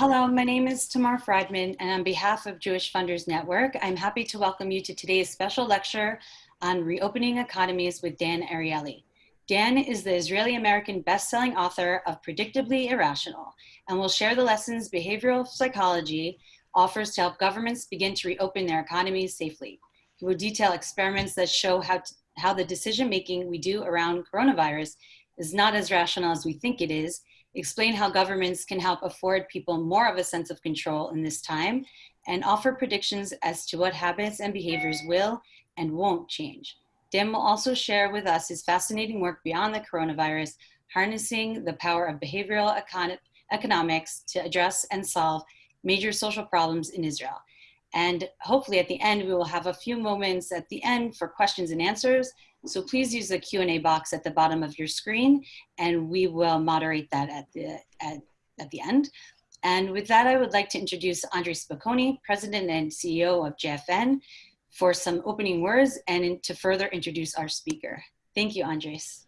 Hello, my name is Tamar Friedman, and on behalf of Jewish Funders Network, I'm happy to welcome you to today's special lecture on reopening economies with Dan Ariely. Dan is the Israeli-American best-selling author of Predictably Irrational, and will share the lessons behavioral psychology offers to help governments begin to reopen their economies safely. He will detail experiments that show how, to, how the decision-making we do around coronavirus is not as rational as we think it is, explain how governments can help afford people more of a sense of control in this time, and offer predictions as to what habits and behaviors will and won't change. Dan will also share with us his fascinating work beyond the coronavirus, harnessing the power of behavioral econ economics to address and solve major social problems in Israel. And hopefully at the end, we will have a few moments at the end for questions and answers. So please use the Q&A box at the bottom of your screen and we will moderate that at the, at, at the end. And with that, I would like to introduce Andres Spokoiny, President and CEO of JFN, for some opening words and to further introduce our speaker. Thank you, Andres.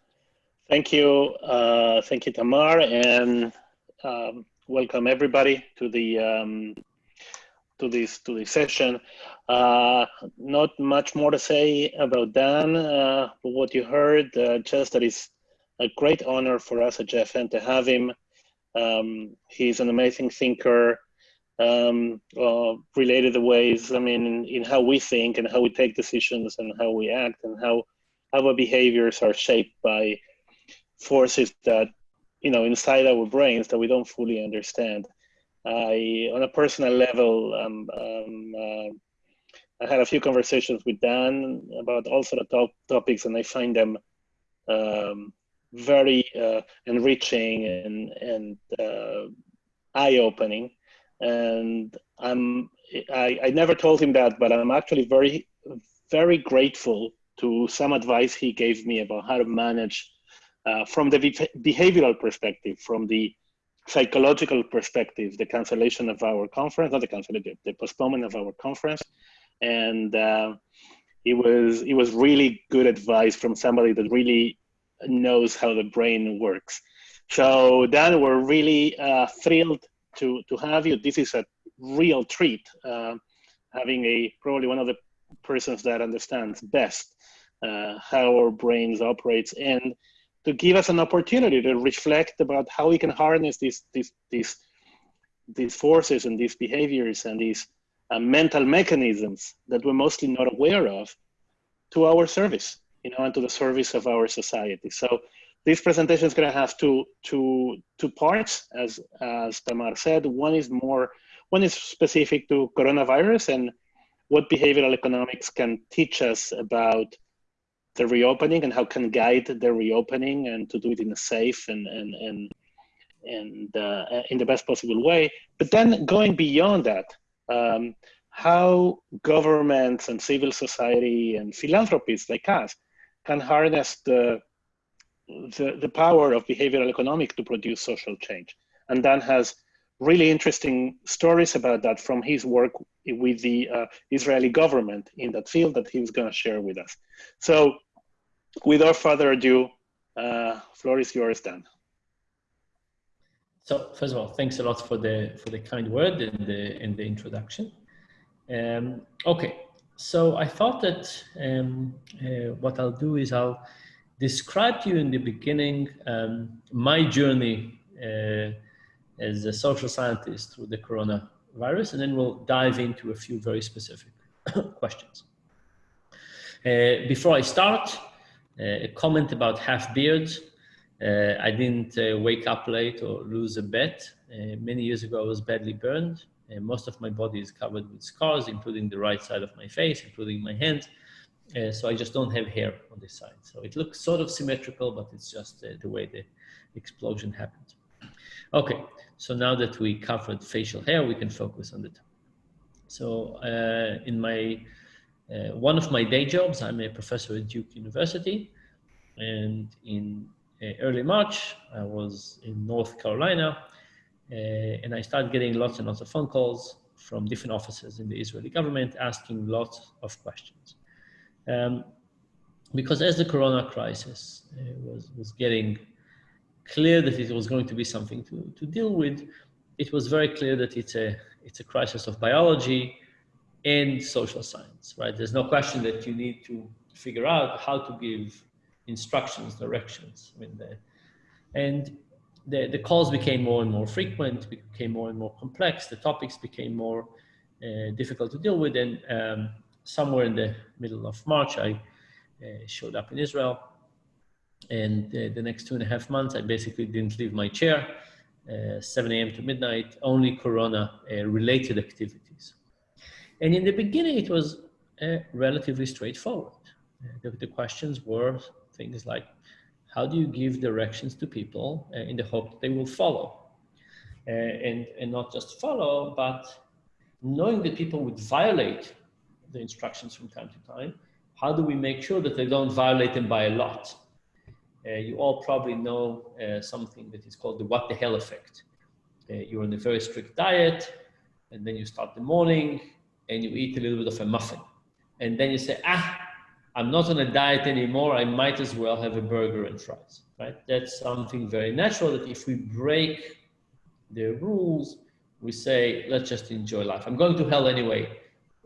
Thank you. Uh, thank you, Tamar, and um, welcome everybody to the um, to this to this session. Uh, not much more to say about Dan, uh, what you heard, uh, just that it's a great honor for us at JFN to have him. Um, he's an amazing thinker, um, uh, related the ways, I mean, in, in, how we think and how we take decisions and how we act and how, how our behaviors are shaped by forces that, you know, inside our brains that we don't fully understand. I, on a personal level, um, um, uh, I had a few conversations with Dan about all sort of top topics, and I find them um, very uh, enriching and and uh, eye-opening. And I'm I, I never told him that, but I'm actually very very grateful to some advice he gave me about how to manage uh, from the behavioral perspective, from the psychological perspective, the cancellation of our conference, not the cancellation, the postponement of our conference, and uh, it was it was really good advice from somebody that really knows how the brain works. So Dan, we're really uh, thrilled to to have you. This is a real treat, uh, having a probably one of the persons that understands best uh, how our brains operates and to give us an opportunity to reflect about how we can harness these these these these forces and these behaviors and these uh, mental mechanisms that we're mostly not aware of to our service, you know, and to the service of our society. So this presentation is going to have two two two parts, as as Tamar said. One is more one is specific to coronavirus and what behavioral economics can teach us about the reopening and how can guide the reopening and to do it in a safe and and and and uh, in the best possible way. But then going beyond that, um, how governments and civil society and philanthropists like us can harness the, the, the power of behavioral economics to produce social change. And Dan has really interesting stories about that from his work with the uh, Israeli government in that field that he's going to share with us. So without further ado, uh, floor is yours, Dan. So first of all, thanks a lot for the for the kind word and the in the introduction. Um, okay, so I thought that um, uh, what I'll do is I'll describe to you in the beginning um, my journey uh, as a social scientist through the coronavirus, and then we'll dive into a few very specific questions. Uh, before I start, uh, a comment about half beards. Uh, I didn't uh, wake up late or lose a bet. many years ago, I was badly burned. And most of my body is covered with scars, including the right side of my face, including my hands. Uh, so I just don't have hair on this side. So it looks sort of symmetrical, but it's just uh, the way the explosion happened. Okay, so now that we covered facial hair, we can focus on the top. So uh, in my, one of my day jobs, I'm a professor at Duke University. And in uh, early March, I was in North Carolina, uh, and I started getting lots and lots of phone calls from different offices in the Israeli government asking lots of questions. Um, because as the corona crisis uh, was, was getting clear that it was going to be something to, to deal with, it was very clear that it's a, it's a crisis of biology and social science, right? There's no question that you need to figure out how to give instructions, directions. I mean, the, and the, the calls became more and more frequent, became more and more complex. The topics became more uh, difficult to deal with. And um, somewhere in the middle of March, I uh, showed up in Israel. And uh, the next two and a half months, I basically didn't leave my chair, uh, 7 a.m. to midnight, only Corona uh, related activities. And in the beginning, it was uh, relatively straightforward. The, the questions were things like, how do you give directions to people in the hope that they will follow? And, and not just follow, but knowing that people would violate the instructions from time to time, how do we make sure that they don't violate them by a lot? Uh, you all probably know uh, something that is called the what the hell effect. Uh, you're on a very strict diet, and then you start the morning and you eat a little bit of a muffin. And then you say, ah, I'm not on a diet anymore. I might as well have a burger and fries, right? That's something very natural that if we break the rules, we say, let's just enjoy life. I'm going to hell anyway.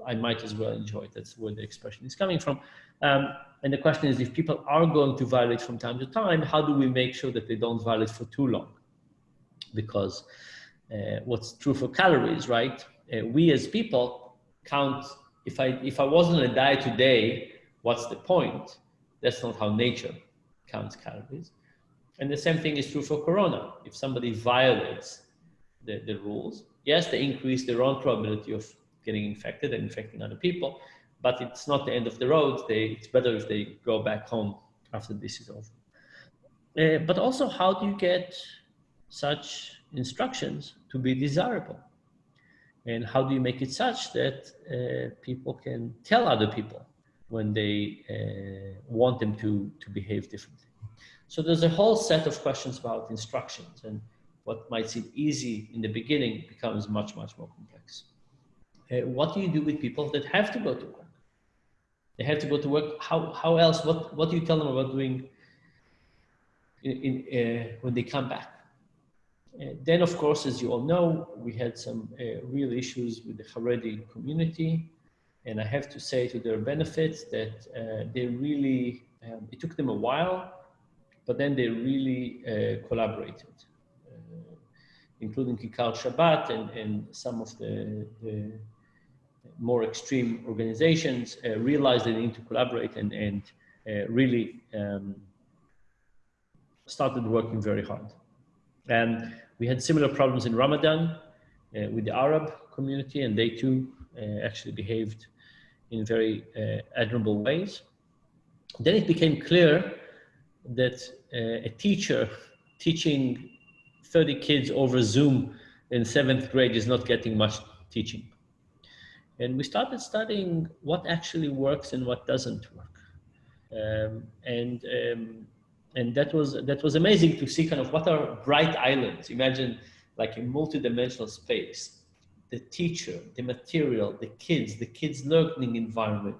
I might as well enjoy it. That's where the expression is coming from. Um, and the question is, if people are going to violate from time to time, how do we make sure that they don't violate for too long? Because uh, what's true for calories, right? Uh, we as people count, if I, if I wasn't on a diet today, what's the point? That's not how nature counts calories. And the same thing is true for Corona. If somebody violates the, the rules, yes, they increase their own probability of getting infected and infecting other people, but it's not the end of the road. They, it's better if they go back home after this is over. Uh, but also, how do you get such instructions to be desirable? And how do you make it such that uh, people can tell other people when they uh, want them to, to behave differently. So there's a whole set of questions about instructions and what might seem easy in the beginning becomes much, much more complex. Uh, what do you do with people that have to go to work? They have to go to work. How, how else? What, what do you tell them about doing in, in uh, when they come back? Uh, then, of course, as you all know, we had some uh, real issues with the Haredi community and I have to say to their benefit that uh, they really, um, it took them a while, but then they really uh, collaborated, including Kikar Shabbat and, and some of the, the more extreme organizations uh, realized they need to collaborate and, and uh, really um, started working very hard. And we had similar problems in Ramadan uh, with the Arab community, and they too actually behaved in very uh, admirable ways. Then it became clear that uh, a teacher teaching 30 kids over Zoom in seventh grade is not getting much teaching. And we started studying what actually works and what doesn't work. Um, and um, and that was that was amazing to see kind of what are bright islands. Imagine like a multi-dimensional space the teacher, the material, the kids, the kids' learning environment,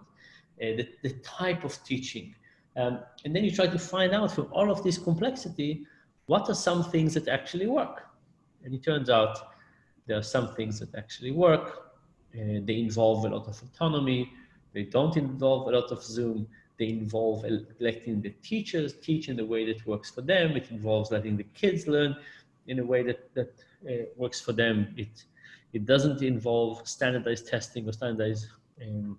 uh, the, the type of teaching. Um, and then you try to find out from all of this complexity, what are some things that actually work? And it turns out there are some things that actually work. And they involve a lot of autonomy. They don't involve a lot of Zoom. They involve letting the teachers teach in the way that works for them. It involves letting the kids learn in a way that, that uh, works for them. It it doesn't involve standardized testing or standardized um,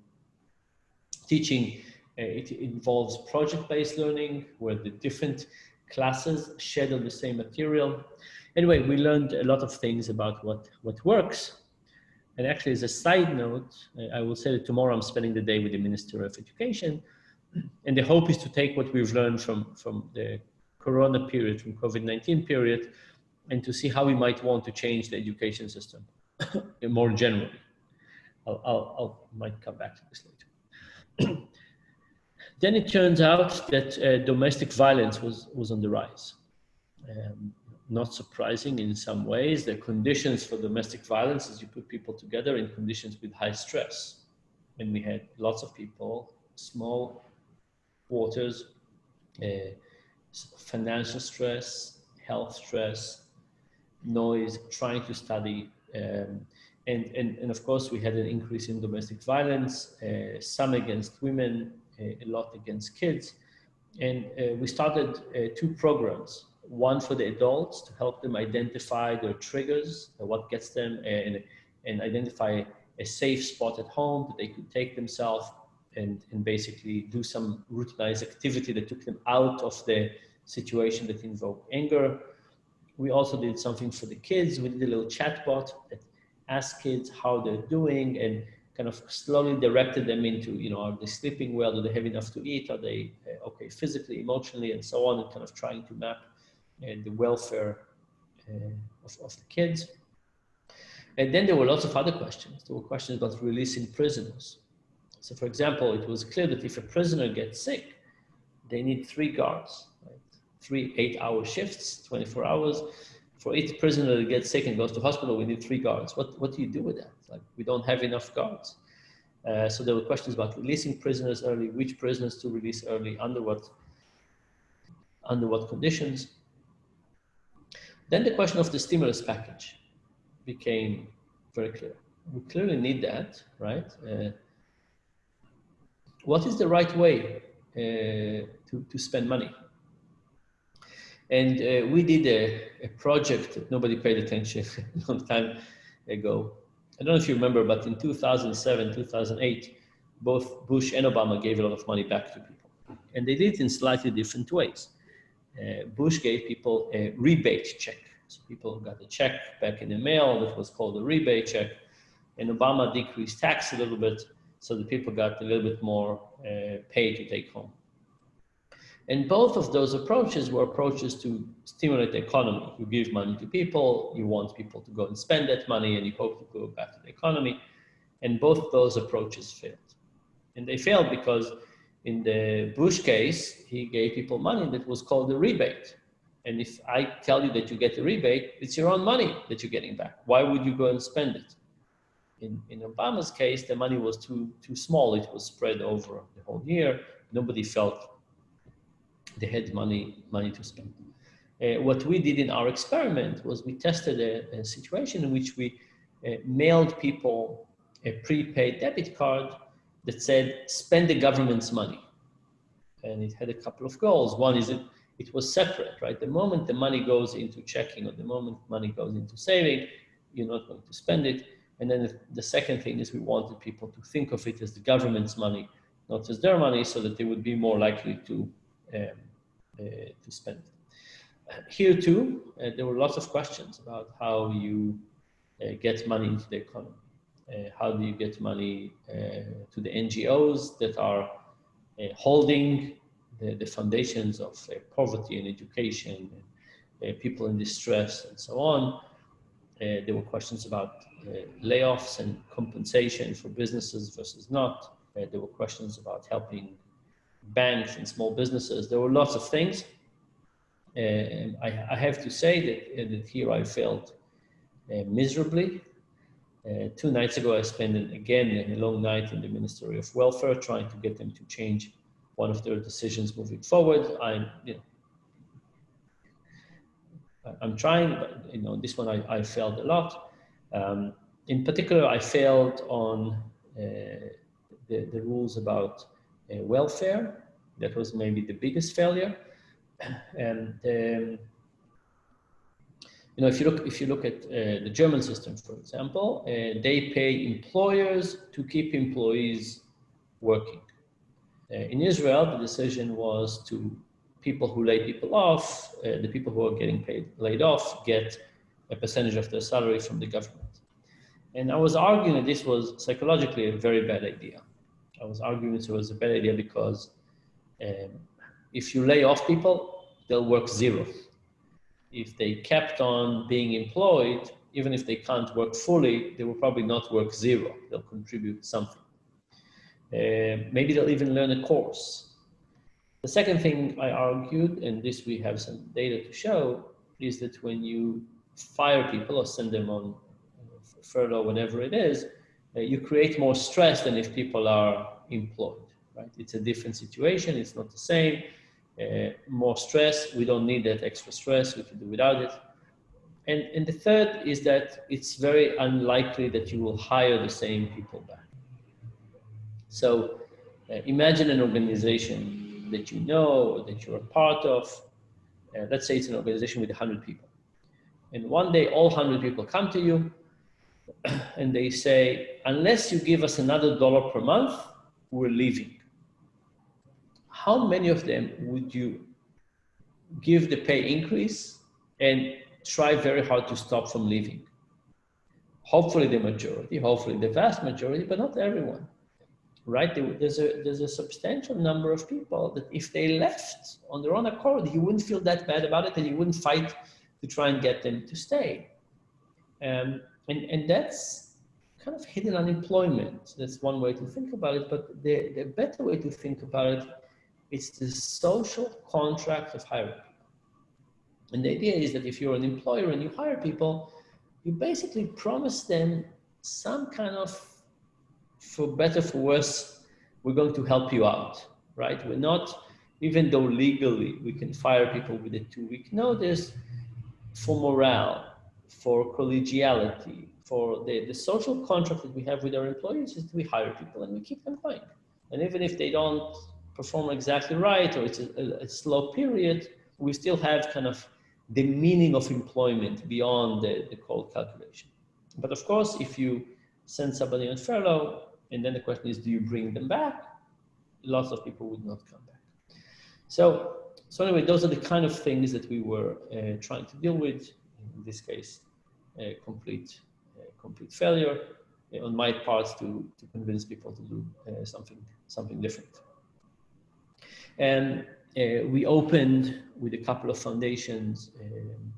teaching. Uh, it involves project-based learning where the different classes shed on the same material. Anyway, we learned a lot of things about what, what works. And actually, as a side note, I will say that tomorrow I'm spending the day with the Minister of Education. And the hope is to take what we've learned from, from the Corona period, from COVID-19 period, and to see how we might want to change the education system. more generally. I'll, I'll, I'll, might come back to this later. then it turns out that uh, domestic violence was, was on the rise. Um, not surprising in some ways. The conditions for domestic violence is you put people together in conditions with high stress. And we had lots of people, small quarters, uh, financial stress, health stress, noise, trying to study. Um, and, and, and of course, we had an increase in domestic violence, uh, some against women, a lot against kids. And uh, we started uh, two programs, one for the adults to help them identify their triggers, what gets them, and, and identify a safe spot at home that they could take themselves and, and basically do some routinized activity that took them out of the situation that invoked anger. We also did something for the kids. We did a little chatbot that asked kids how they're doing and kind of slowly directed them into, you know, are they sleeping well? Do they have enough to eat? Are they uh, okay physically, emotionally, and so on, and kind of trying to map uh, the welfare uh, of, of the kids. And then there were lots of other questions. There were questions about releasing prisoners. So for example, it was clear that if a prisoner gets sick, they need three guards, right? three eight hour shifts, 24 hours. For each prisoner that gets sick and goes to hospital, we need three guards. What, what do you do with that? Like we don't have enough guards. Uh, so there were questions about releasing prisoners early, which prisoners to release early, under what, under what conditions. Then the question of the stimulus package became very clear. We clearly need that, right? Uh, what is the right way uh, to, to spend money? And uh, we did a, a, project that nobody paid attention a long time ago. I don't know if you remember, but in 2007, 2008, both Bush and Obama gave a lot of money back to people. And they did it in slightly different ways. Uh, Bush gave people a rebate check. So people got a check back in the mail that was called a rebate check. And Obama decreased tax a little bit so the people got a little bit more uh, pay to take home. And both of those approaches were approaches to stimulate the economy. You give money to people, you want people to go and spend that money, and you hope to go back to the economy. And both those approaches failed. And they failed because in the Bush case, he gave people money that was called a rebate. And if I tell you that you get a rebate, it's your own money that you're getting back. Why would you go and spend it? In, in Obama's case, the money was too, too small. It was spread over the whole year. Nobody felt they had money, money to spend. Uh, what we did in our experiment was we tested a, a situation in which we uh, mailed people a prepaid debit card that said, spend the government's money. And it had a couple of goals. One is it, it was separate, right? The moment the money goes into checking or the moment money goes into saving, you're not going to spend it. And then the, second thing is we wanted people to think of it as the government's money, not as their money, so that they would be more likely to um, uh, to spend. Here too, uh, there were lots of questions about how you uh, get money into the economy. How do you get money to the NGOs that are holding the, the, foundations of poverty and education, and, people in distress and so on. Uh, there were questions about uh, layoffs and compensation for businesses versus not. Uh, there were questions about helping banks and small businesses. There were lots of things. Uh, I, I, have to say that, uh, that here I failed uh, miserably. Uh, two nights ago, I spent an, again a long night in the Ministry of Welfare trying to get them to change one of their decisions moving forward. I'm, you know, I'm trying, but you know, this one I, I failed a lot. Um, in particular, I failed on uh, the, the rules about uh, welfare. That was maybe the biggest failure. And um, you know, if you look if you look at uh, the German system, for example, uh, they pay employers to keep employees working. Uh, in Israel, the decision was to people who lay people off, uh, the people who are getting paid laid off, get a percentage of their salary from the government. And I was arguing that this was psychologically a very bad idea. I was arguing it was a bad idea because um, if you lay off people, they'll work zero. If they kept on being employed, even if they can't work fully, they will probably not work zero. They'll contribute something. Uh, maybe they'll even learn a course. The second thing I argued, and this we have some data to show, is that when you fire people or send them on furlough, whenever it is, uh, you create more stress than if people are employed, right? It's a different situation. It's not the same. Uh, more stress. We don't need that extra stress. We can do without it. and, and the third is that it's very unlikely that you will hire the same people back. So uh, imagine an organization that you know, that you're a part of. Uh, let's say it's an organization with 100 people. And one day all 100 people come to you and they say, unless you give us another dollar per month, we're leaving. How many of them would you give the pay increase and try very hard to stop from leaving. Hopefully the majority, hopefully the vast majority, but not everyone, right? There's a, there's a substantial number of people that if they left on their own accord, you wouldn't feel that bad about it and you wouldn't fight to try and get them to stay. Um, and, and that's kind of hidden unemployment. That's one way to think about it, but the, the better way to think about it is the social contract of hiring. And the idea is that if you're an employer and you hire people, you basically promise them some kind of, for better, for worse, we're going to help you out, right? We're not, even though legally we can fire people with a two week notice, for morale, for collegiality, for the, the social contract that we have with our employees is we hire people and we keep them going. And even if they don't perform exactly right or it's a, a, slow period, we still have kind of the meaning of employment beyond the, the cold calculation. But of course, if you send somebody on furlough, and then the question is, do you bring them back? Lots of people would not come back. So, so anyway, those are the kind of things that we were uh, trying to deal with. In this case, uh, complete, uh, complete failure uh, on my part to, to convince people to do uh, something, something different. And uh, we opened with a couple of foundations um,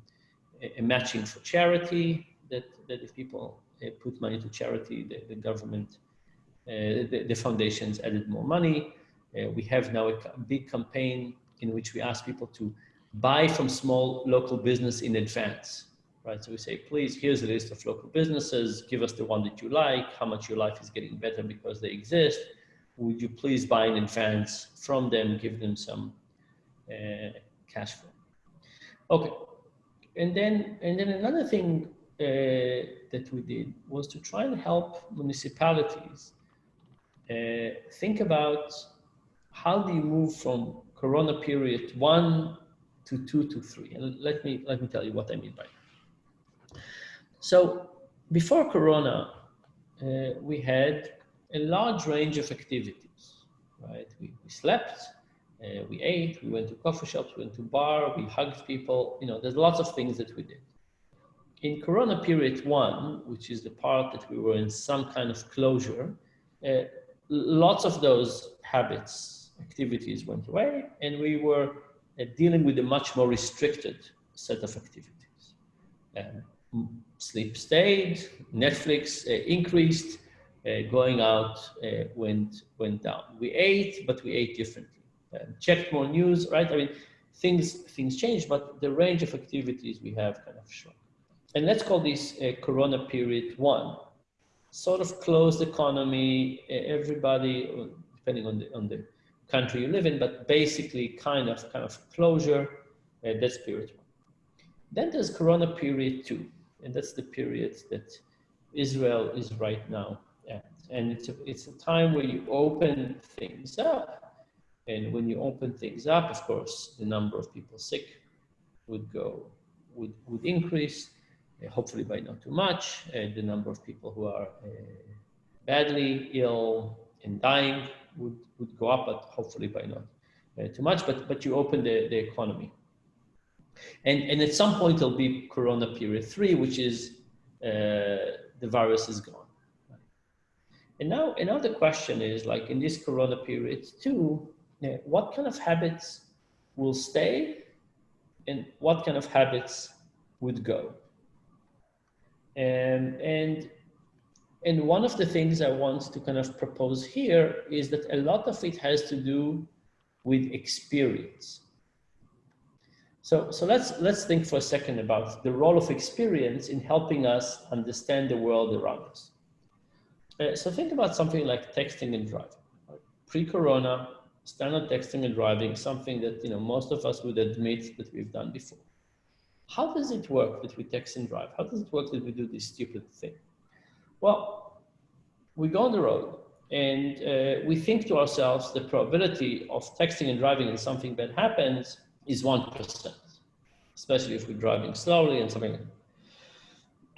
a, matching for charity that, that if people uh, put money to charity, the, the government, uh, the, the, foundations added more money. Uh, we have now a, a big campaign in which we ask people to buy from small local business in advance right? So we say, please, here's a list of local businesses. Give us the one that you like, how much your life is getting better because they exist. Would you please buy in advance from them, give them some uh, cash flow. Okay, and then and then another thing uh, that we did was to try and help municipalities uh, think about how do you move from Corona period one to two to three, and let me let me tell you what I mean by that. So before Corona, uh, we had a large range of activities, right? We, we slept, uh, we ate, we went to coffee shops, we went to bar, we hugged people. You know, there's lots of things that we did. In Corona period one, which is the part that we were in some kind of closure, uh, lots of those habits, activities went away, and we were uh, dealing with a much more restricted set of activities. Um, sleep stayed, Netflix uh, increased, going out uh, went went down. We ate, but we ate differently uh, checked more news, right? I mean, things things change, but the range of activities we have kind of shrunk. And let's call this uh, Corona period one. Sort of closed economy, everybody, uh, depending on the on the country you live in, but basically kind of kind of closure. Uh, that's period one. Then there's Corona period two, and that's the period that Israel is right now. And it's a, it's a time where you open things up and when you open things up, of course, the number of people sick would go, would, would increase, uh, hopefully by not too much. And the number of people who are uh, badly ill and dying would, would go up, but hopefully by not uh, too much. But, but you open the, the economy. And, and at some point, there'll be Corona period three, which is uh, the virus is gone. And now, the question is like in this Corona period two, what kind of habits will stay and what kind of habits would go. And, and, and one of the things I want to kind of propose here is that a lot of it has to do with experience. So, so let's, let's think for a second about the role of experience in helping us understand the world around us. Uh, so think about something like texting and driving. Pre-corona, standard texting and driving, something that you know most of us would admit that we've done before. how does it work that we text and drive? How does it work that we do this stupid thing? Well, we go on the road and uh, we think to ourselves the probability of texting and driving and something bad happens is 1%, especially if we're driving slowly and something.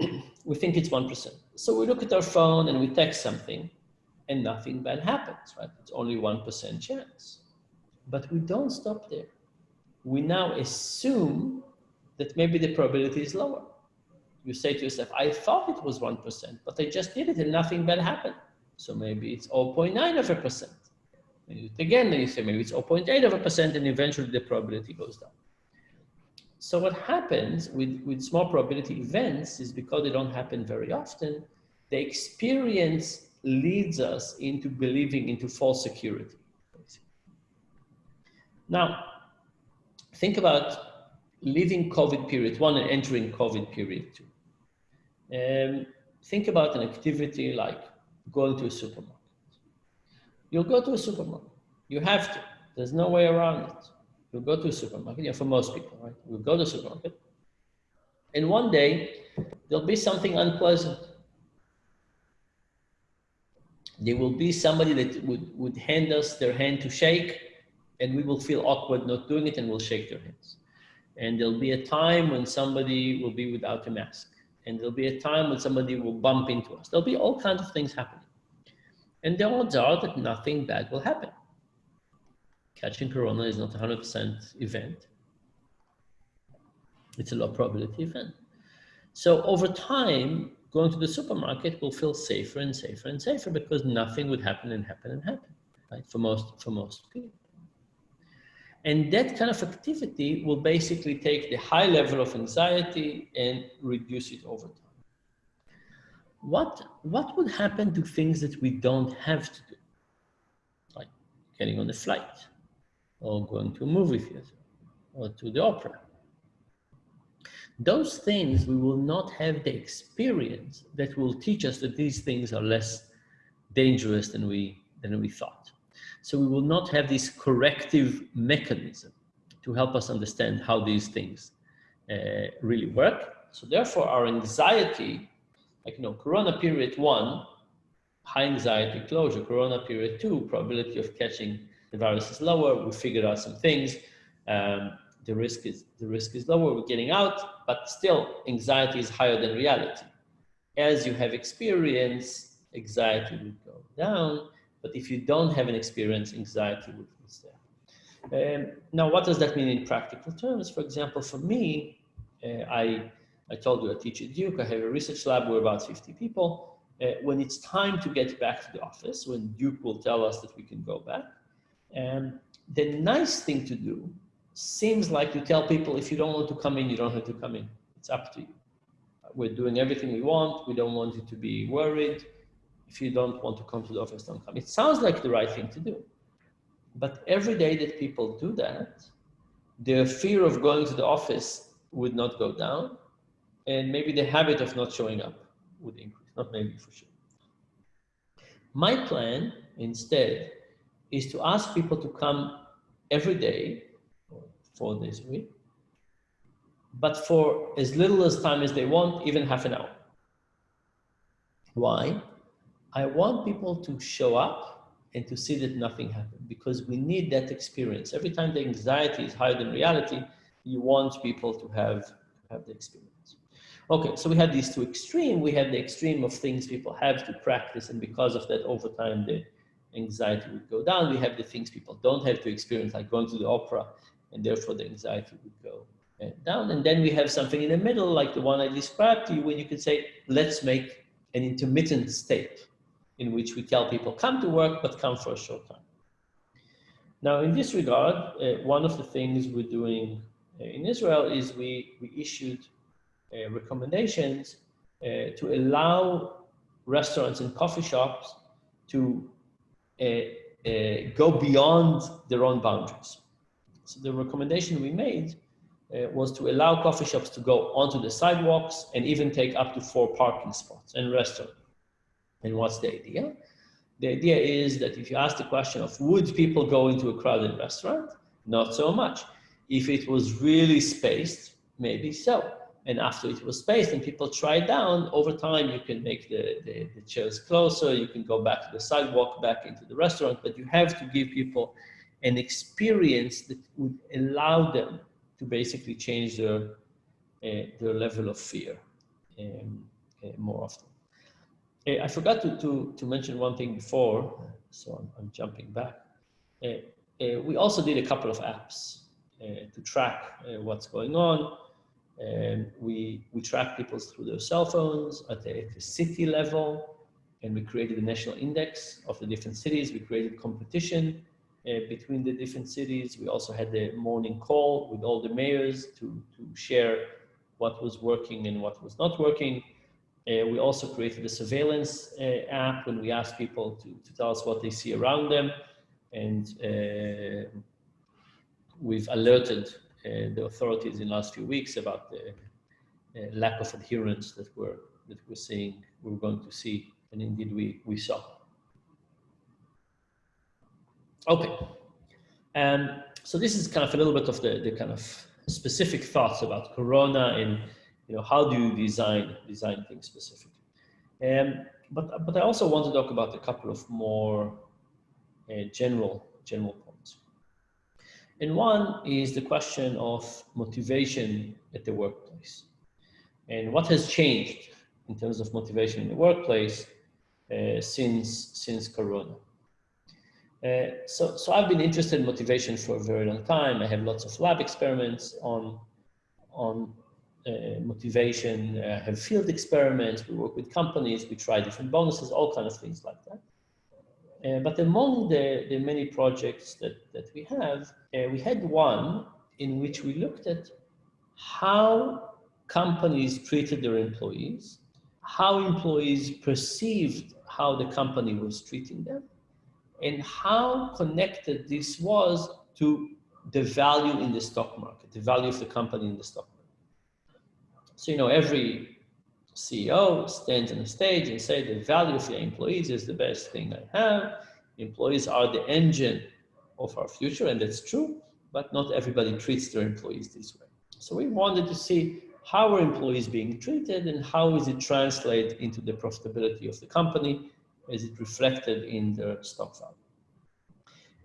we think it's 1%. So we look at our phone and we text something and nothing bad happens, right? It's only 1% chance. But we don't stop there. We now assume that maybe the probability is lower. You say to yourself, I thought it was 1%, but I just did it and nothing bad happened. So maybe it's 0.9 of a percent. Again, then you say maybe it's 0.8 of a percent and eventually the probability goes down. So what happens with, with small probability events is because they don't happen very often, the experience leads us into believing into false security. Now, think about leaving COVID period one and entering COVID period two. Um, think about an activity like going to a supermarket. You'll go to a supermarket. You have to. There's no way around it. You'll go to a supermarket. Yeah, for most people, right? We'll go to a supermarket. And one day, there'll be something unpleasant. There will be somebody that would, would hand us their hand to shake, and we will feel awkward not doing it, and we'll shake their hands. And there'll be a time when somebody will be without a mask and there'll be a time when somebody will bump into us. There'll be all kinds of things happening. And the odds are that nothing bad will happen. Catching corona is not a 100% event. It's a low probability event. So over time, going to the supermarket will feel safer and safer and safer because nothing would happen and happen and happen, right? For most, for most people. And that kind of activity will basically take the high level of anxiety and reduce it over time. What, what would happen to things that we don't have to do? Like getting on a flight or going to a movie theater or to the opera. Those things, we will not have the experience that will teach us that these things are less dangerous than we, than we thought. So we will not have this corrective mechanism to help us understand how these things uh, really work. So therefore our anxiety, like, you know, Corona period one, high anxiety closure, Corona period two, probability of catching the virus is lower. We figured out some things. Um, the risk is the risk is lower. We're getting out, but still anxiety is higher than reality. As you have experience, anxiety will go down. But if you don't have an experience, anxiety will be there. Um, now, what does that mean in practical terms? For example, for me, uh, I, I told you I teach at Duke, I have a research lab, we're about 50 people. Uh, when it's time to get back to the office, when Duke will tell us that we can go back, um, the nice thing to do seems like to tell people if you don't want to come in, you don't have to come in. It's up to you. We're doing everything we want. We don't want you to be worried if you don't want to come to the office, don't come. It sounds like the right thing to do. But every day that people do that, their fear of going to the office would not go down. And maybe the habit of not showing up would increase, not maybe for sure. My plan instead is to ask people to come every day, four days a week, but for as little as time as they want, even half an hour. Why? I want people to show up and to see that nothing happened because we need that experience. Every time the anxiety is higher than reality, you want people to have, have the experience. Okay, so we had these two extreme. We had the extreme of things people have to practice, and because of that, over time, the anxiety would go down. We have the things people don't have to experience, like going to the opera, and therefore the anxiety would go uh, down. And then we have something in the middle, like the one I described to you, when you could say, let's make an intermittent state in which we tell people come to work, but come for a short time. Now, in this regard, uh, one of the things we're doing uh, in Israel is we, we issued uh, recommendations to allow restaurants and coffee shops to Uh, uh, go beyond their own boundaries. So the recommendation we made uh, was to allow coffee shops to go onto the sidewalks and even take up to four parking spots and restaurants. And what's the idea? The idea is that if you ask the question of would people go into a crowded restaurant? Not so much. If it was really spaced, maybe so. And after it was spaced and people tried down, over time you can make the, the, the, chairs closer, you can go back to the sidewalk, back into the restaurant, but you have to give people an experience that would allow them to basically change their, uh, their level of fear um, uh, more often. Uh, I forgot to, to, to mention one thing before, so I'm, I'm jumping back. Uh, uh, we also did a couple of apps uh, to track what's going on. And we, we track people through their cell phones at the, at the city level, and we created a national index of the different cities. We created competition uh, between the different cities. We also had the morning call with all the mayors to, to share what was working and what was not working. Uh, we also created a surveillance uh, app when we asked people to, to tell us what they see around them. And uh, we've alerted the authorities in the last few weeks about the uh, lack of adherence that we're, that we're seeing, we're going to see, and indeed we, we saw. Okay, um, so this is kind of a little bit of the, the kind of specific thoughts about Corona and you know how do you design design things specifically. Um, but but I also want to talk about a couple of more uh, general general. And one is the question of motivation at the workplace, and what has changed in terms of motivation in the workplace uh, since since Corona. Uh, so, so I've been interested in motivation for a very long time. I have lots of lab experiments on, on uh, motivation. I have field experiments. We work with companies. We try different bonuses, all kinds of things like that. Uh, but among the, the many projects that, that we have, uh, we had one in which we looked at how companies treated their employees, how employees perceived how the company was treating them, and how connected this was to the value in the stock market, the value of the company in the stock market. So, you know, every CEO stands on a stage and say the value of your employees is the best thing I have. Employees are the engine of our future, and that's true, but not everybody treats their employees this way. So we wanted to see how are employees being treated and how is it translate into the profitability of the company as it reflected in their stock value.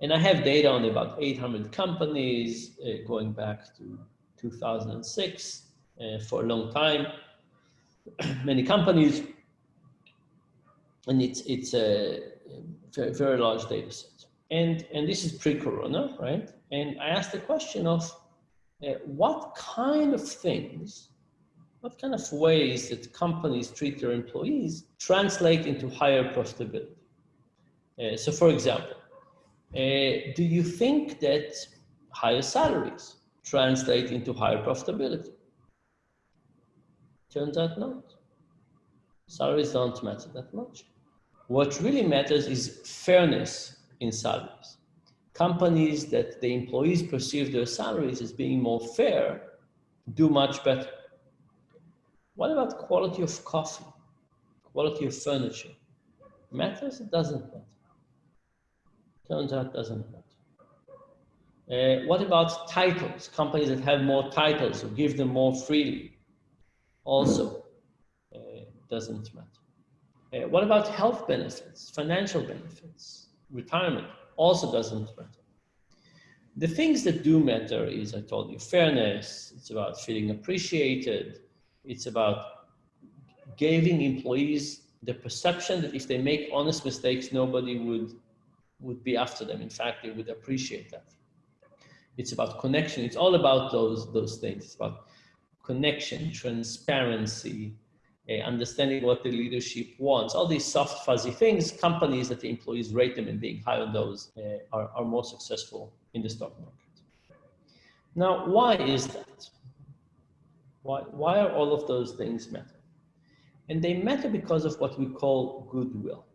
And I have data on about 800 companies uh, going back to 2006 uh, for a long time. Many companies, and it's, it's a very, very large data set. And, and this is pre-corona, right? And I asked the question of uh, what kind of things what kind of ways that companies treat their employees translate into higher profitability? Uh, so for example, uh, do you think that higher salaries translate into higher profitability? Turns out not. Salaries don't matter that much. What really matters is fairness in salaries. Companies that the employees perceive their salaries as being more fair do much better. What about quality of coffee? Quality of furniture? Matters? It doesn't matter. Turns out doesn't matter. Uh, what about titles? Companies that have more titles or give them more freely? Also uh, doesn't matter. Uh, what about health benefits, financial benefits, retirement? Also doesn't matter. The things that do matter is, I told you, fairness. It's about feeling appreciated. It's about giving employees the perception that if they make honest mistakes, nobody would, would be after them. In fact, they would appreciate that. It's about connection. It's all about those, those things. It's about connection, transparency, uh, understanding what the leadership wants, all these soft, fuzzy things, companies that the employees rate them and being high on those uh, are, are more successful in the stock market. Now, why is that? Why, why are all of those things matter? And they matter because of what we call goodwill.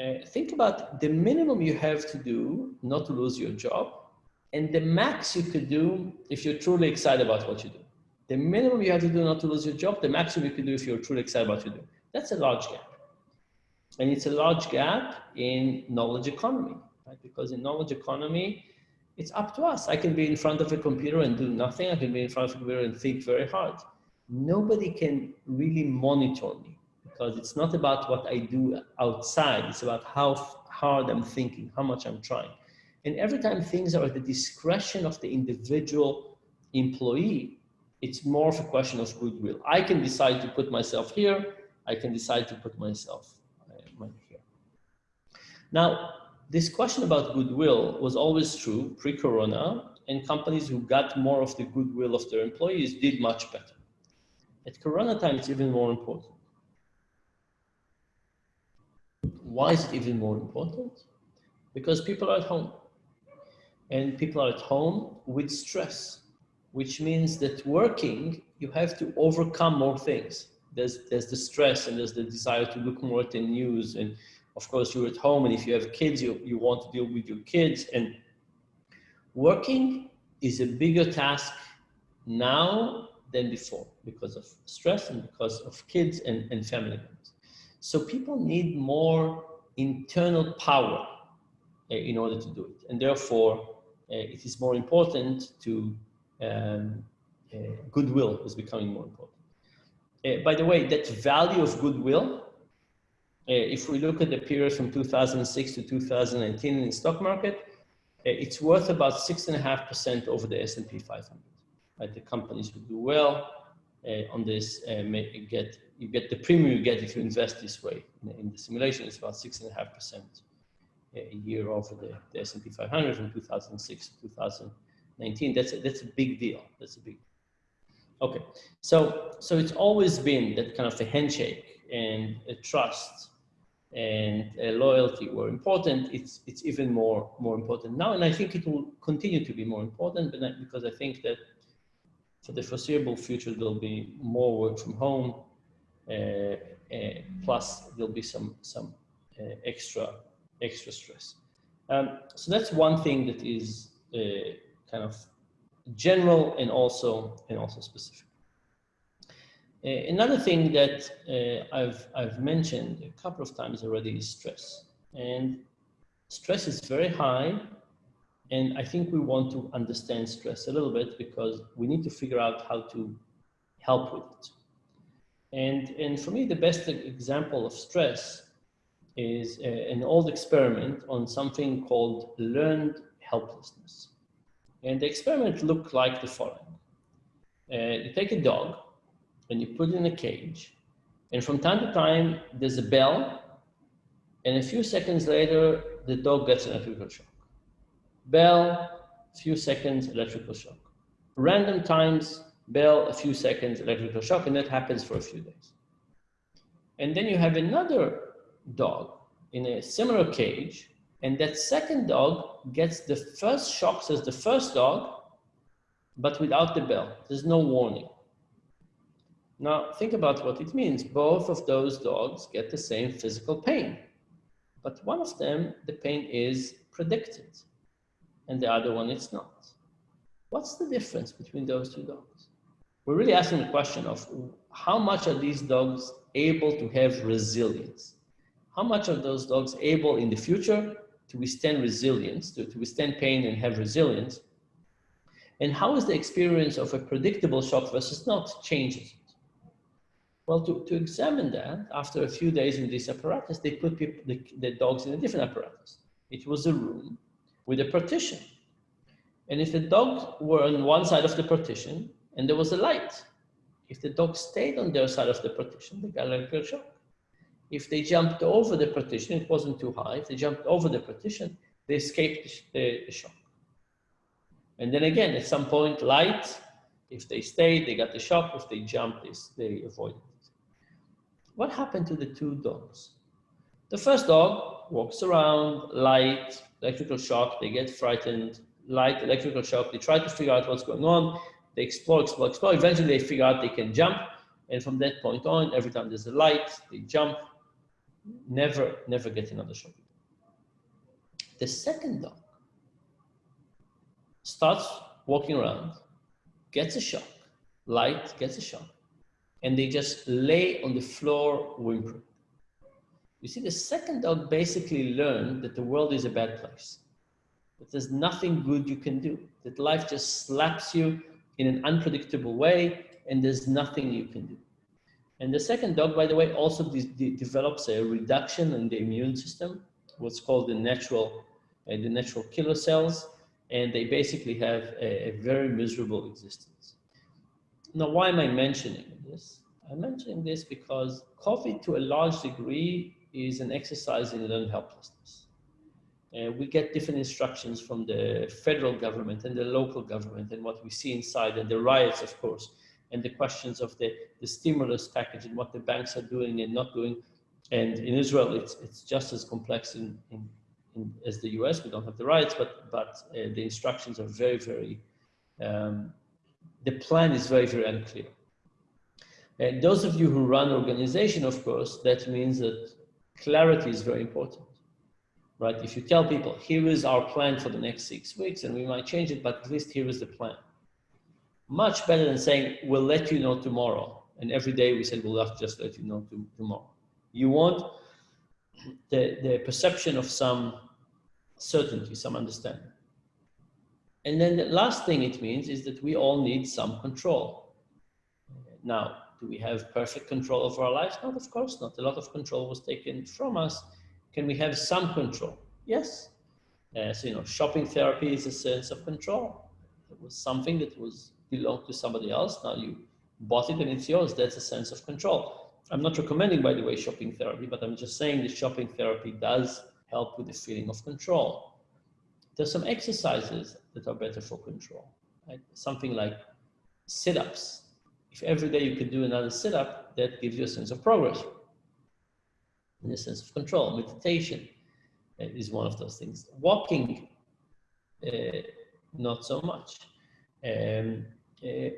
Uh, think about the minimum you have to do not to lose your job and the max you could do if you're truly excited about what you do. The minimum you have to do not to lose your job, the maximum you can do if you're truly excited about what you do. That's a large gap. And it's a large gap in knowledge economy, right? Because in knowledge economy, It's up to us. I can be in front of a computer and do nothing. I can be in front of a computer and think very hard. Nobody can really monitor me because it's not about what I do outside. It's about how hard I'm thinking, how much I'm trying. And every time things are at the discretion of the individual employee, it's more of a question of goodwill. I can decide to put myself here. I can decide to put myself uh, here. Now, this question about goodwill was always true pre-corona and companies who got more of the goodwill of their employees did much better. At corona time, it's even more important. Why is it even more important? Because people are at home and people are at home with stress, which means that working, you have to overcome more things. There's, there's the stress and there's the desire to look more at the news. And of course you're at home and if you have kids, you, you want to deal with your kids and working is a bigger task now than before because of stress and because of kids and, and family. So people need more internal power uh, in order to do it. And therefore, uh, it is more important to, um, uh, goodwill is becoming more important. Uh, by the way, that value of goodwill, uh, if we look at the period from 2006 to 2019 in the stock market, uh, it's worth about six and a half percent over the S&P 500. Right? The companies who do well on this get you get the premium you get if you invest this way. In, the simulation, it's about six and a half percent a year over the, the S&P 500 from 2006 to 2019. That's a, that's a big deal. That's a big. Okay, so so it's always been that kind of a handshake and a trust and a loyalty were important. It's it's even more more important now, and I think it will continue to be more important. Because I think that for the foreseeable future there'll be more work from home uh, uh, plus there'll be some, some uh, extra, extra stress. Um, so that's one thing that is kind of general and also, and also specific. Uh, another thing that uh, I've, I've mentioned a couple of times already is stress. And stress is very high. And I think we want to understand stress a little bit because we need to figure out how to help with it. And, and for me, the best example of stress is a, an old experiment on something called learned helplessness. And the experiment looked like the following. Uh, you take a dog and you put it in a cage, and from time to time, there's a bell, and a few seconds later, the dog gets an electrical shock. Bell, few seconds, electrical shock. Random times, bell, a few seconds, electrical shock, and that happens for a few days. And then you have another dog in a similar cage, and that second dog gets the first shocks as the first dog, but without the bell. There's no warning. Now, think about what it means. Both of those dogs get the same physical pain, but one of them, the pain is predicted, and the other one, it's not. What's the difference between those two dogs? we're really asking the question of how much are these dogs able to have resilience? How much are those dogs able in the future to withstand resilience, to, to withstand pain and have resilience? And how is the experience of a predictable shock versus not changes? Well, to, to examine that, after a few days in this apparatus, they put people, the, the dogs in a different apparatus. It was a room with a partition. And if the dogs were on one side of the partition, and there was a light. If the dog stayed on their side of the partition, they got electrical shock. If they jumped over the partition, it wasn't too high. If they jumped over the partition, they escaped the, the shock. And then again, at some point, light, if they stayed, they got the shock. If they jumped, they, they avoided it. What happened to the two dogs? The first dog walks around, light, electrical shock, they get frightened, light, electrical shock, they try to figure out what's going on, they explore, explore, explore. Eventually they figure out they can jump. And from that point on, every time there's a light, they jump, never, never get another shock. The second dog starts walking around, gets a shock, light gets a shock, and they just lay on the floor whimpering. You see, the second dog basically learned that the world is a bad place. that there's nothing good you can do, that life just slaps you in an unpredictable way and there's nothing you can do. And the second dog, by the way, also de de develops a reduction in the immune system, what's called the natural, uh, the natural killer cells, and they basically have a, a very miserable existence. Now, why am I mentioning this? I'm mentioning this because COVID, to a large degree, is an exercise in learned helplessness. Uh, we get different instructions from the federal government and the local government and what we see inside and the riots, of course, and the questions of the, the stimulus package and what the banks are doing and not doing. And in Israel, it's, it's just as complex in, in, in as the US. We don't have the rights, but, but uh, the instructions are very, very, um, the plan is very, very unclear. And those of you who run organization, of course, that means that clarity is very important right? If you tell people, here is our plan for the next six weeks, and we might change it, but at least here is the plan. Much better than saying, we'll let you know tomorrow. And every day we said, we'll just let you know tomorrow. You want the, the perception of some certainty, some understanding. And then the last thing it means is that we all need some control. Now, do we have perfect control over our lives? Not, of course not. A lot of control was taken from us can we have some control? Yes. Uh, so, you know, shopping therapy is a sense of control. It was something that was belonged to somebody else. Now you bought it and it's yours. That's a sense of control. I'm not recommending, by the way, shopping therapy, but I'm just saying that shopping therapy does help with the feeling of control. There's some exercises that are better for control. Right? Something like sit-ups. If every day you could do another sit-up, that gives you a sense of progress in a sense of control. Meditation uh, is one of those things. Walking, uh, not so much. Um, uh,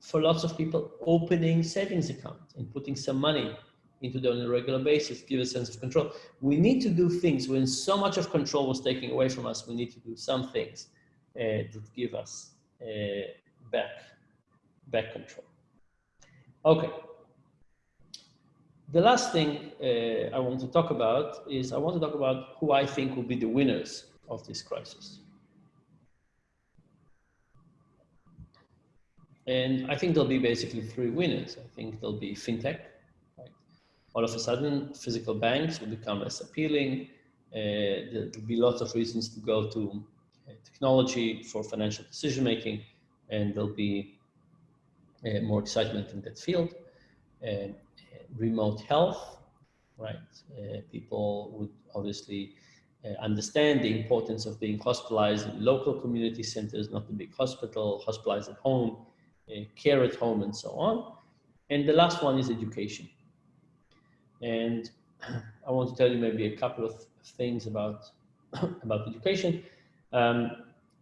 for lots of people, opening savings account and putting some money into them on a regular basis give a sense of control. We need to do things when so much of control was taken away from us. We need to do some things uh, that give us uh, back, back control. Okay, the last thing uh, I want to talk about is I want to talk about who I think will be the winners of this crisis. And I think there'll be basically three winners. I think there'll be fintech. Right? All of a sudden, physical banks will become less appealing. Uh, there'll be lots of reasons to go to uh, technology for financial decision making, and there'll be uh, more excitement in that field. Uh, remote health, right? Uh, people would obviously uh, understand the importance of being hospitalized in local community centers, not the big hospital, hospitalized at home, care at home, and so on. And the last one is education. And I want to tell you maybe a couple of things about, about education. Um,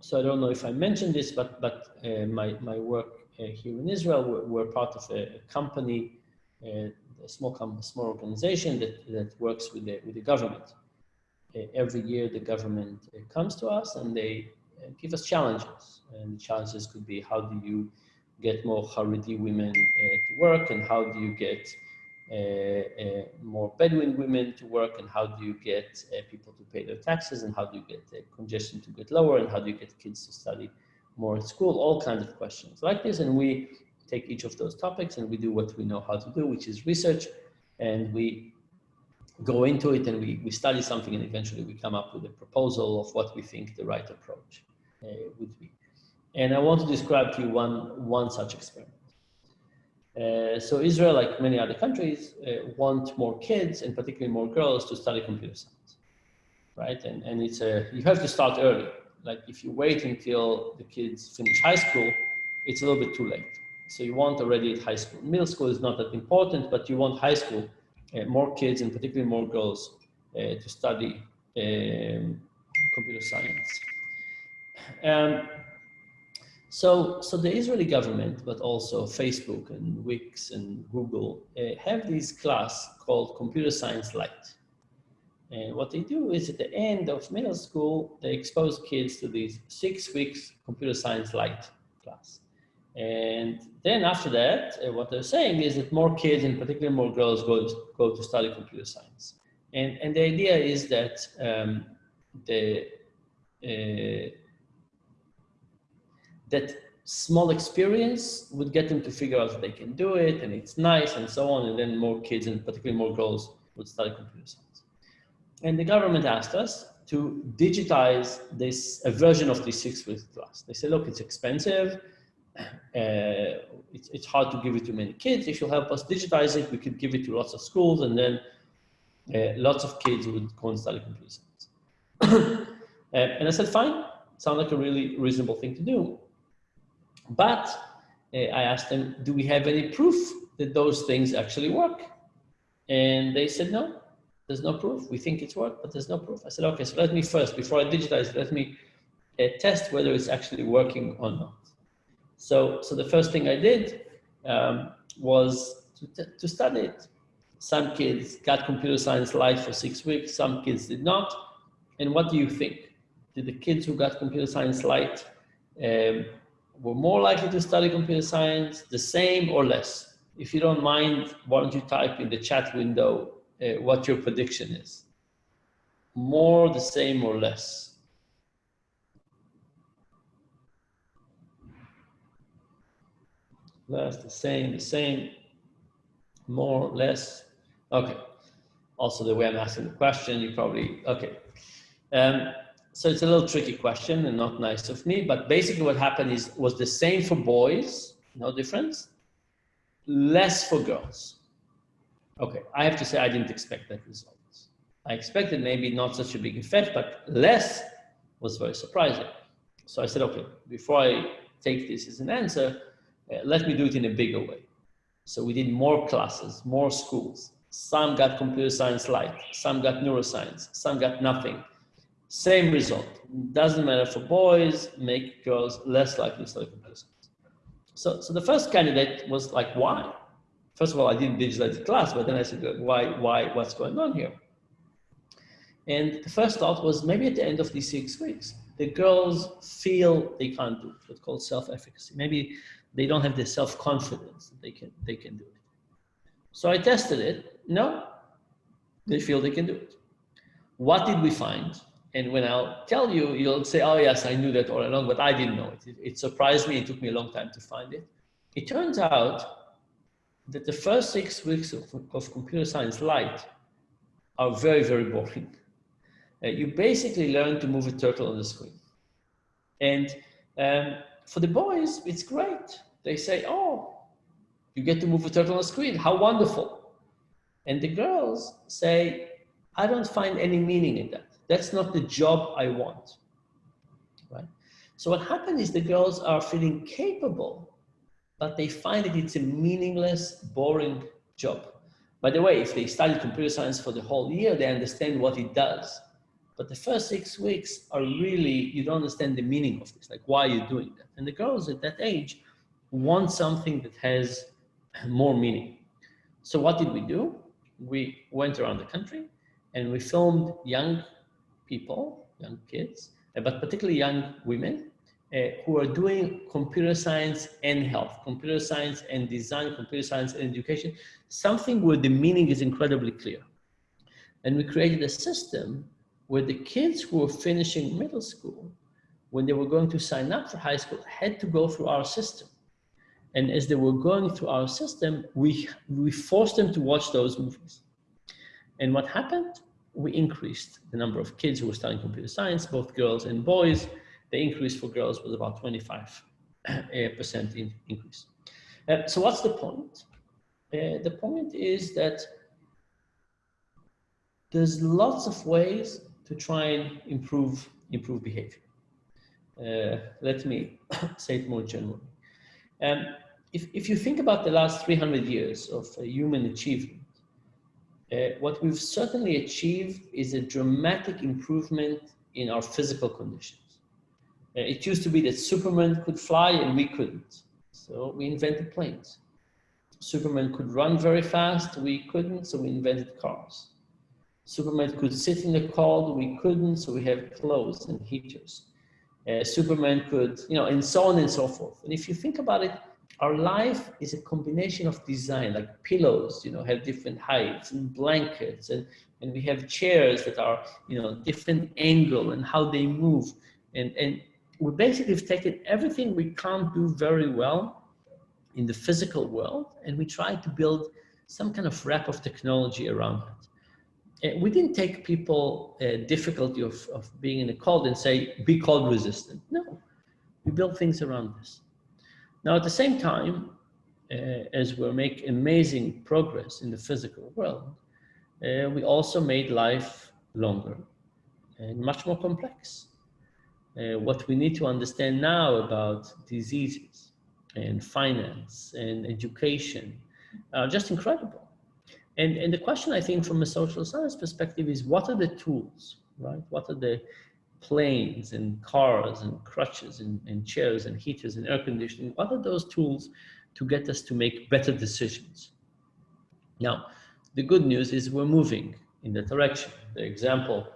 so I don't know if I mentioned this, but, but uh, my, my work uh, here in Israel, we're, we're part of a, a company uh, a small, small organization that, that works with the, with the government. Uh, every year the government uh, comes to us and they uh, give us challenges. And the challenges could be how do you get more Haredi women to work and how do you get uh, uh, more Bedouin women to work and how do you get uh, people to pay their taxes and how do you get congestion to get lower and how do you get kids to study more at school, all kinds of questions like this. And we take each of those topics and we do what we know how to do, which is research. And we go into it and we, we study something and eventually we come up with a proposal of what we think the right approach uh, would be. And I want to describe to you one, one such experiment. Uh, so Israel, like many other countries, uh, want more kids and particularly more girls to study computer science, right? And, and it's a, you have to start early. Like if you wait until the kids finish high school, it's a little bit too late. So you want already at high school. Middle school is not that important, but you want high school, uh, more kids and particularly more girls uh, to study um, computer science. Um, so, so the Israeli government, but also Facebook and Wix and Google uh, have this class called Computer Science Light. And what they do is at the end of middle school, they expose kids to these six weeks computer science light class. And then after that, uh, what they're saying is that more kids, and particularly more girls, go to, go to study computer science. And, and the idea is that um, the, uh, that small experience would get them to figure out that they can do it and it's nice and so on. And then more kids and particularly more girls would study computer science. And the government asked us to digitize this, a version of this six week class. They said, look, it's expensive. Uh, it's, it's hard to give it to many kids. If you help us digitize it, we could give it to lots of schools and then uh, lots of kids would go and study computer science. uh, and I said, fine, sounds like a really reasonable thing to do. But uh, I asked them, do we have any proof that those things actually work? And they said, no, there's no proof. We think it's worked, but there's no proof. I said, okay, so let me first, before I digitize, let me uh, test whether it's actually working or not. So, so the first thing I did um, was to, to study it. Some kids got computer science light for six weeks, some kids did not. And what do you think? Did the kids who got computer science light um, were more likely to study computer science, the same or less? If you don't mind, why don't you type in the chat window uh, what your prediction is? More, the same or less? Less, the same, the same, more, less. Okay. Also the way I'm asking the question, you probably, okay. Um, so it's a little tricky question and not nice of me, but basically what happened is, was the same for boys, no difference, less for girls. Okay, I have to say I didn't expect that result. I expected maybe not such a big effect, but less was very surprising. So I said, okay, before I take this as an answer, uh, let me do it in a bigger way. So we did more classes, more schools. Some got computer science light, some got neuroscience, some got nothing. Same result. Doesn't matter for boys, make girls less likely to study science. So, so the first candidate was like, why? First of all, I didn't digitize the class, but then I said, why, why, what's going on here? And the first thought was maybe at the end of these six weeks, the girls feel they can't do it, what's called self-efficacy. Maybe they don't have the self-confidence that they can, they can do it. So I tested it. No, they feel they can do it. What did we find? And when I'll tell you, you'll say, oh yes, I knew that all along, but I didn't know it. It, it surprised me. It took me a long time to find it. It turns out that the first six weeks of, of computer science light are very, very boring. Uh, you basically learn to move a turtle on the screen. And um, for the boys, it's great. They say, oh, you get to move a turtle on the screen. How wonderful. And the girls say, I don't find any meaning in that. That's not the job I want. Right? So what happened is the girls are feeling capable but they find that it's a meaningless, boring job. By the way, if they study computer science for the whole year, they understand what it does. But the first six weeks are really, you don't understand the meaning of this, like why you're doing that. And the girls at that age want something that has more meaning. So what did we do? We went around the country and we filmed young people, young kids, but particularly young women uh, who are doing computer science and health, computer science and design, computer science and education, something where the meaning is incredibly clear. And we created a system where the kids who were finishing middle school, when they were going to sign up for high school, had to go through our system. And as they were going through our system, we, we forced them to watch those movies. And what happened? We increased the number of kids who were studying computer science, both girls and boys, the increase for girls was about 25% in increase. Uh, so what's the point? Uh, the point is that there's lots of ways to try and improve, improve behavior. Uh, let me say it more generally. Um, if, if you think about the last 300 years of human achievement, uh, what we've certainly achieved is a dramatic improvement in our physical conditions. Uh, it used to be that Superman could fly and we couldn't. So we invented planes. Superman could run very fast, we couldn't, so we invented cars. Superman could sit in the cold, we couldn't, so we have clothes and heaters. Uh, Superman could, you know, and so on and so forth. And if you think about it, our life is a combination of design, like pillows, you know, have different heights and blankets, and, and we have chairs that are, you know, different angle and how they move And, and we basically have taken everything we can't do very well in the physical world and we try to build some kind of wrap of technology around it. And we didn't take people uh, difficulty of, of being in a cold and say, be cold resistant. No, we build things around this. Now, at the same time, uh, as we make amazing progress in the physical world, uh, we also made life longer and much more complex. Uh, what we need to understand now about diseases and finance and education are just incredible. And, and the question I think from a social science perspective is what are the tools, right? What are the planes and cars and crutches and, and chairs and heaters and air conditioning? What are those tools to get us to make better decisions? Now, the good news is we're moving in that direction. The example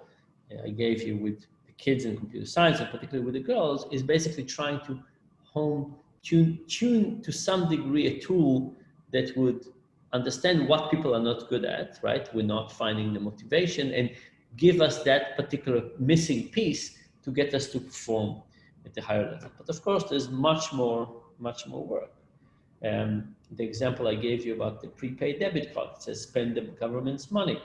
uh, I gave you with the kids in computer science, and particularly with the girls, is basically trying to home tune, tune to some degree a tool that would understand what people are not good at, right? We're not finding the motivation and give us that particular missing piece to get us to perform at the higher level. But of course, there's much more, much more work. Um, the example I gave you about the prepaid debit card, it says spend the government's money.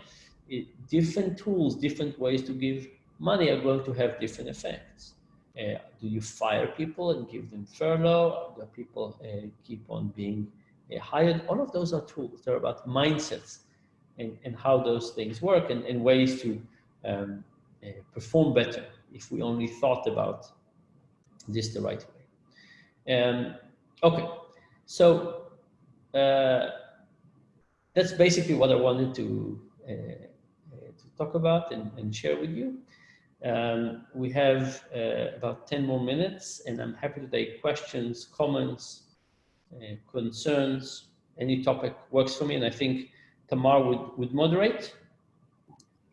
It, different tools, different ways to give money are going to have different effects. Uh, do you fire people and give them furlough? Do people uh, keep on being uh, hired? All of those are tools. They're about mindsets and, and how those things work and, and ways to um, uh, perform better if we only thought about this the right way. Um, okay, so uh, that's basically what I wanted to, uh, to talk about and, and share with you. Um, we have uh, about 10 more minutes and I'm happy to take questions, comments, uh, concerns, any topic works for me. And I think Tamar would, would moderate.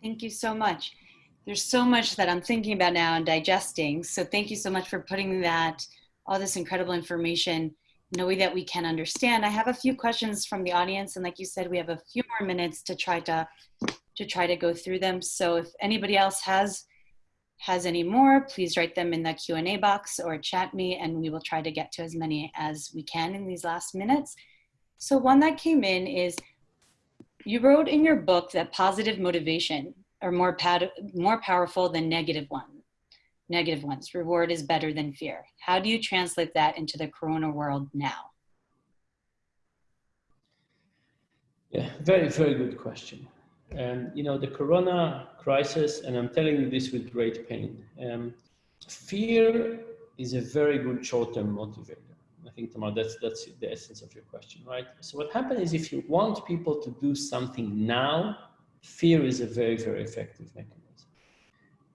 Thank you so much. There's so much that I'm thinking about now and digesting. So thank you so much for putting that, all this incredible information in a way that we can understand. I have a few questions from the audience. And like you said, we have a few more minutes to try to, to try to go through them. So if anybody else has has any more, please write them in the Q&A box or chat me and we will try to get to as many as we can in these last minutes. So one that came in is, you wrote in your book that positive motivation are more, more powerful than negative one, negative ones. Reward is better than fear. How do you translate that into the Corona world now? Yeah, very, very good question. Um, you know, the Corona crisis, and I'm telling you this with great pain, um, fear is a very good short-term motivator. I think, Tamar, that's, that's the essence of your question, right? So what happens is if you want people to do something now, fear is a very, very effective mechanism.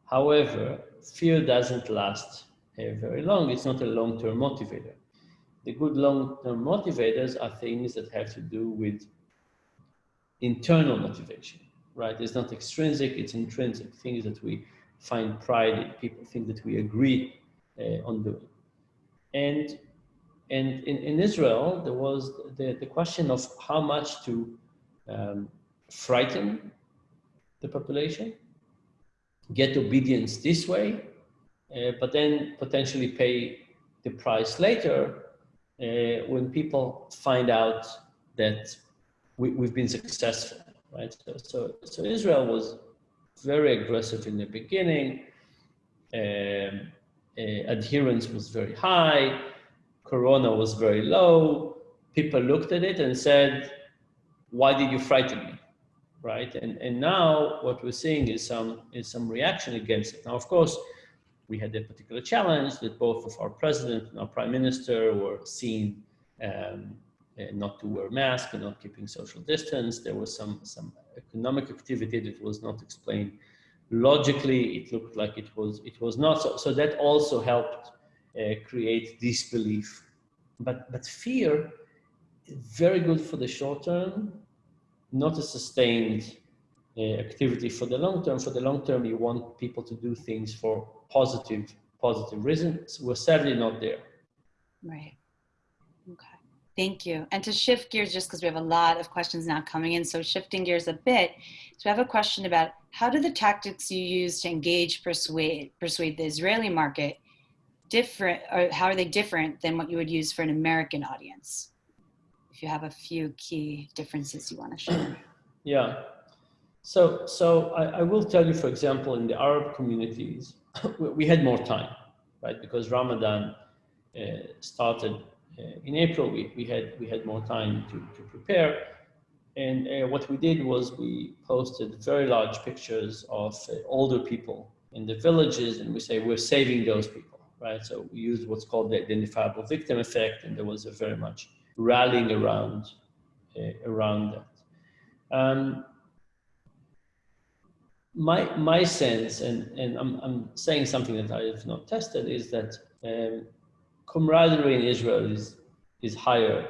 However, fear doesn't last uh, very long. It's not a long-term motivator. The good long-term motivators are things that have to do with internal motivation right? It's not extrinsic, it's intrinsic, things that we find pride in, people think that we agree uh, on doing. And, and in, in Israel, there was the, the question of how much to um, frighten the population, get obedience this way, uh, but then potentially pay the price later uh, when people find out that we, we've been successful right? So, so, so Israel was very aggressive in the beginning. Um, uh, adherence was very high. Corona was very low. People looked at it and said, why did you frighten me? Right? And, and now what we're seeing is some, is some reaction against it. Now, of course, we had a particular challenge that both of our president and our prime minister were seen um, uh, not to wear masks and not keeping social distance. There was some, some economic activity that was not explained logically. It looked like it was, it was not. So, so that also helped uh, create disbelief. But, but fear very good for the short term, not a sustained uh, activity for the long term. For the long term, you want people to do things for positive, positive reasons. We're sadly not there. Right. Okay. Thank you. And to shift gears, just because we have a lot of questions now coming in, so shifting gears a bit, so we have a question about how do the tactics you use to engage, persuade, persuade the Israeli market different, or how are they different than what you would use for an American audience? If you have a few key differences you want to share. Yeah. So, so I, I will tell you, for example, in the Arab communities, we had more time, right? Because Ramadan uh, started uh, in April, we, we, had, we had more time to, to prepare. And uh, what we did was we posted very large pictures of uh, older people in the villages, and we say we're saving those people, right? So we used what's called the identifiable victim effect, and there was a very much rallying around uh, around that. Um, my my sense, and and I'm I'm saying something that I have not tested, is that um, camaraderie in Israel is is higher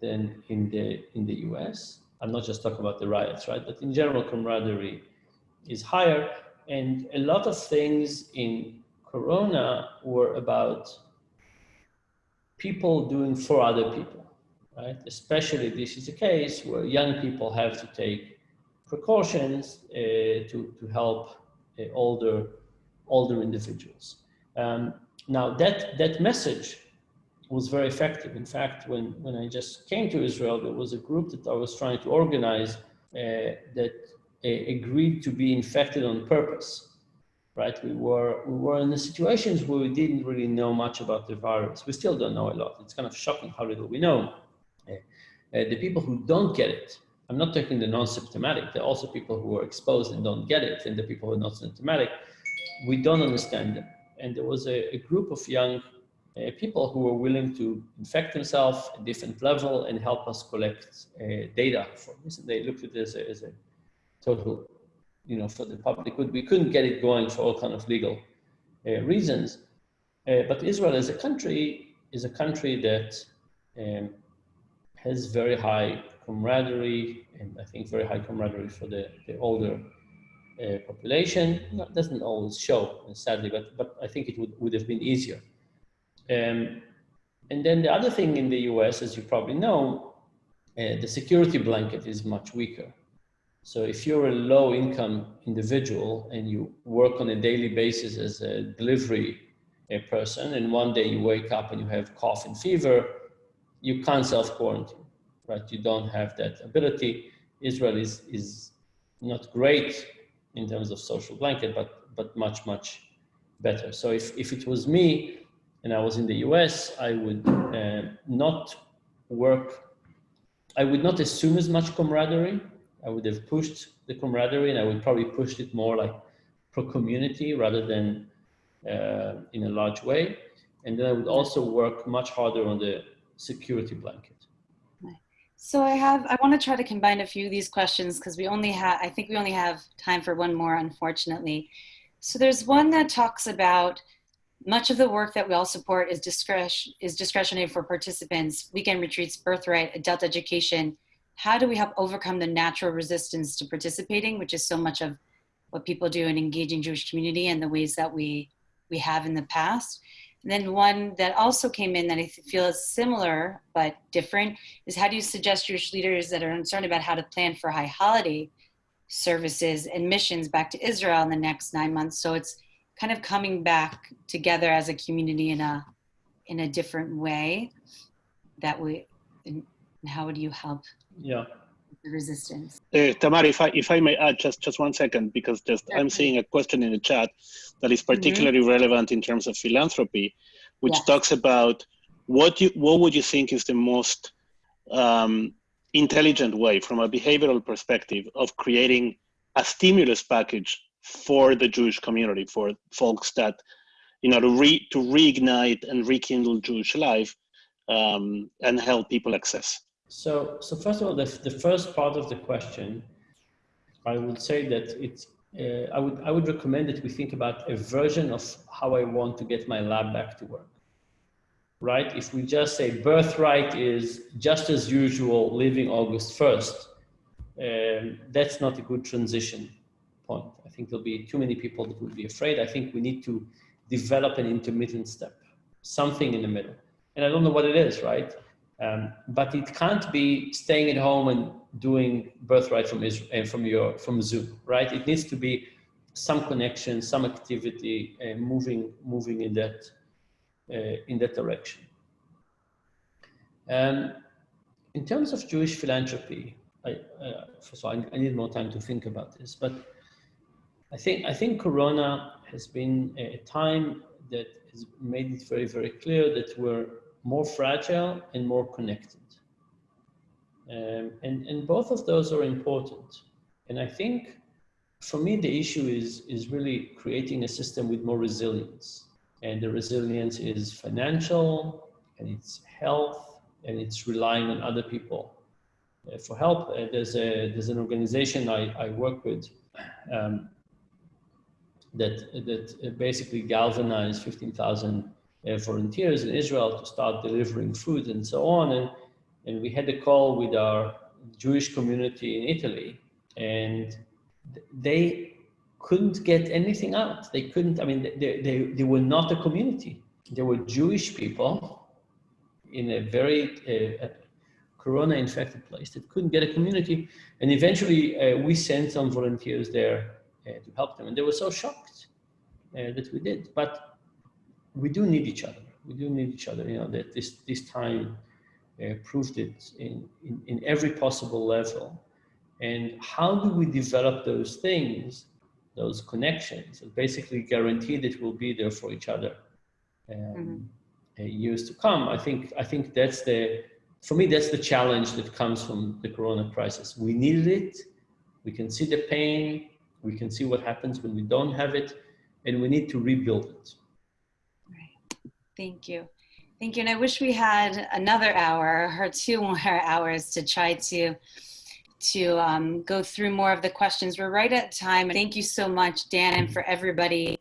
than in the in the U.S. I'm not just talking about the riots, right? But in general, camaraderie is higher, and a lot of things in Corona were about people doing for other people, right? Especially this is a case where young people have to take precautions uh, to, to help uh, older, older individuals. Um, now that, that message was very effective. In fact, when, when I just came to Israel, there was a group that I was trying to organize uh, that uh, agreed to be infected on purpose right? We were, we were in the situations where we didn't really know much about the virus. We still don't know a lot. It's kind of shocking how little we know. Uh, the people who don't get it, I'm not talking the non-symptomatic, there are also people who are exposed and don't get it, and the people who are not symptomatic, we don't understand them. And there was a, a group of young uh, people who were willing to infect themselves at different level and help us collect uh, data for this. And they looked at this as a total you know, for the public good. We couldn't get it going for all kind of legal uh, reasons. Uh, but Israel as a country is a country that um, has very high camaraderie and I think very high camaraderie for the, the older uh, population. Doesn't always show, sadly, but, but I think it would, would have been easier. Um, and then the other thing in the US, as you probably know, uh, the security blanket is much weaker. So if you're a low income individual and you work on a daily basis as a delivery person and one day you wake up and you have cough and fever, you can't self-quarantine, right? You don't have that ability. Israel is, is not great in terms of social blanket, but, but much, much better. So if, if it was me and I was in the US, I would uh, not work, I would not assume as much camaraderie I would have pushed the camaraderie and I would probably pushed it more like pro community rather than uh, in a large way. And then I would also work much harder on the security blanket. So I have, I want to try to combine a few of these questions because we only have, I think we only have time for one more, unfortunately. So there's one that talks about much of the work that we all support is, discretion, is discretionary for participants, weekend retreats, birthright, adult education, how do we help overcome the natural resistance to participating, which is so much of what people do in engaging Jewish community and the ways that we we have in the past. And then one that also came in that I feel is similar but different is how do you suggest Jewish leaders that are concerned about how to plan for high holiday services and missions back to Israel in the next nine months? So it's kind of coming back together as a community in a in a different way that we and how would you help yeah the resistance uh, tamar if i if i may add just just one second because just i'm seeing a question in the chat that is mm-hmm. particularly mm -hmm. relevant in terms of philanthropy which yes. talks about what you what would you think is the most um, intelligent way from a behavioral perspective of creating a stimulus package for the jewish community for folks that you know to re to reignite and rekindle jewish life um, and help people access so, so first of all, the, the first part of the question, I would say that it's, uh, I, would, I would recommend that we think about a version of how I want to get my lab back to work, right? If we just say birthright is just as usual leaving August 1st, um, that's not a good transition point. I think there'll be too many people that would be afraid. I think we need to develop an intermittent step, something in the middle. And I don't know what it is, right? Um, but it can't be staying at home and doing birthright from Israel and from your from Zoom, right? It needs to be some connection, some activity, uh, moving moving in that uh, in that direction. Um, in terms of Jewish philanthropy, I, uh, all, I, I, need more time to think about this, but I think I think Corona has been a time that has made it very very clear that we're more fragile and more connected. Um, and, and both of those are important. And I think for me, the issue is, is really creating a system with more resilience. And the resilience is financial and it's health and it's relying on other people uh, for help. Uh, there's, a, there's an organization I, I work with um, that, that basically galvanized 15,000 uh, volunteers in Israel to start delivering food and so on. And, and we had a call with our Jewish community in Italy, and they couldn't get anything out. They couldn't, I mean, they, they, they were not a community. They were Jewish people in a very uh, corona infected place that couldn't get a community. And eventually uh, we sent some volunteers there uh, to help them. And they were so shocked uh, that we did. But we do need each other. We do need each other. You know that this this time uh, proved it in, in in every possible level. And how do we develop those things, those connections, and basically guarantee that we'll be there for each other um, mm-hmm. Uh, years to come? I think I think that's the for me that's the challenge that comes from the Corona crisis. We needed it. We can see the pain. We can see what happens when we don't have it, and we need to rebuild it. Thank you. Thank you. And I wish we had another hour or two more hours to try to to um, go through more of the questions. We're right at time. Thank you so much, Dan, and for everybody